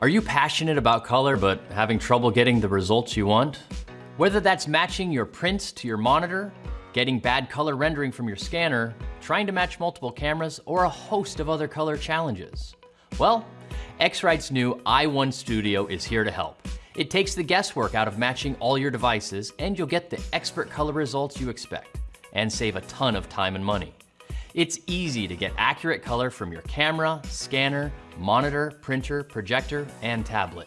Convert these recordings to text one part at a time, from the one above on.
Are you passionate about color but having trouble getting the results you want? Whether that's matching your prints to your monitor, getting bad color rendering from your scanner, trying to match multiple cameras, or a host of other color challenges. Well, X-Rite's new i1 Studio is here to help. It takes the guesswork out of matching all your devices and you'll get the expert color results you expect and save a ton of time and money. It's easy to get accurate color from your camera, scanner, monitor, printer, projector, and tablet.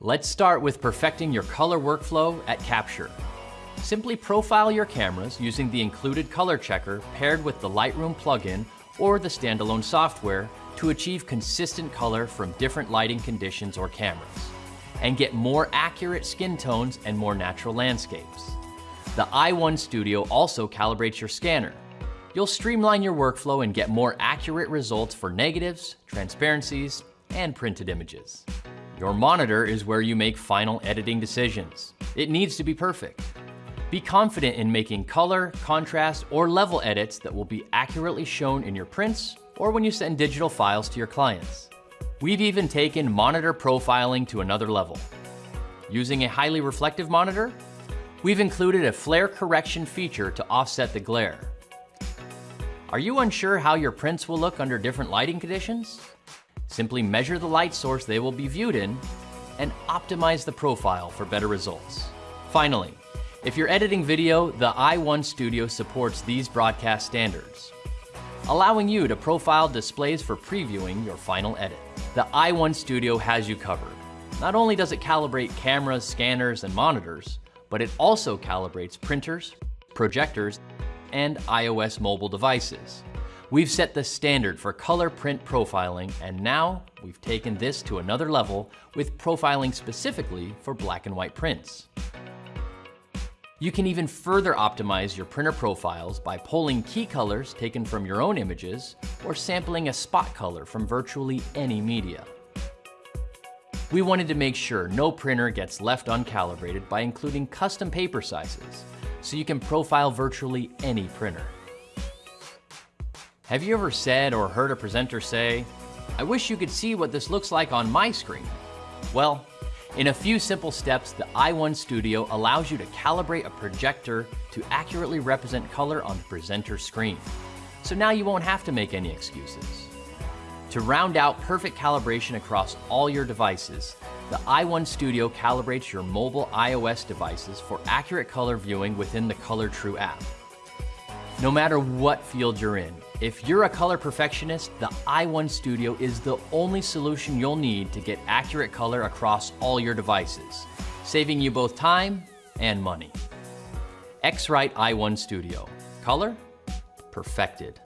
Let's start with perfecting your color workflow at Capture. Simply profile your cameras using the included color checker paired with the Lightroom plugin or the standalone software to achieve consistent color from different lighting conditions or cameras, and get more accurate skin tones and more natural landscapes. The i1 Studio also calibrates your scanner, You'll streamline your workflow and get more accurate results for negatives, transparencies, and printed images. Your monitor is where you make final editing decisions. It needs to be perfect. Be confident in making color, contrast, or level edits that will be accurately shown in your prints or when you send digital files to your clients. We've even taken monitor profiling to another level. Using a highly reflective monitor, we've included a flare correction feature to offset the glare. Are you unsure how your prints will look under different lighting conditions? Simply measure the light source they will be viewed in and optimize the profile for better results. Finally, if you're editing video, the i1 Studio supports these broadcast standards, allowing you to profile displays for previewing your final edit. The i1 Studio has you covered. Not only does it calibrate cameras, scanners, and monitors, but it also calibrates printers, projectors, and iOS mobile devices. We've set the standard for color print profiling, and now we've taken this to another level with profiling specifically for black and white prints. You can even further optimize your printer profiles by pulling key colors taken from your own images or sampling a spot color from virtually any media. We wanted to make sure no printer gets left uncalibrated by including custom paper sizes, so you can profile virtually any printer. Have you ever said or heard a presenter say, I wish you could see what this looks like on my screen? Well, in a few simple steps, the i1 Studio allows you to calibrate a projector to accurately represent color on the presenter's screen. So now you won't have to make any excuses. To round out perfect calibration across all your devices, the i1 Studio calibrates your mobile iOS devices for accurate color viewing within the Color True app. No matter what field you're in, if you're a color perfectionist, the i1 Studio is the only solution you'll need to get accurate color across all your devices, saving you both time and money. X-Rite i1 Studio. Color? Perfected.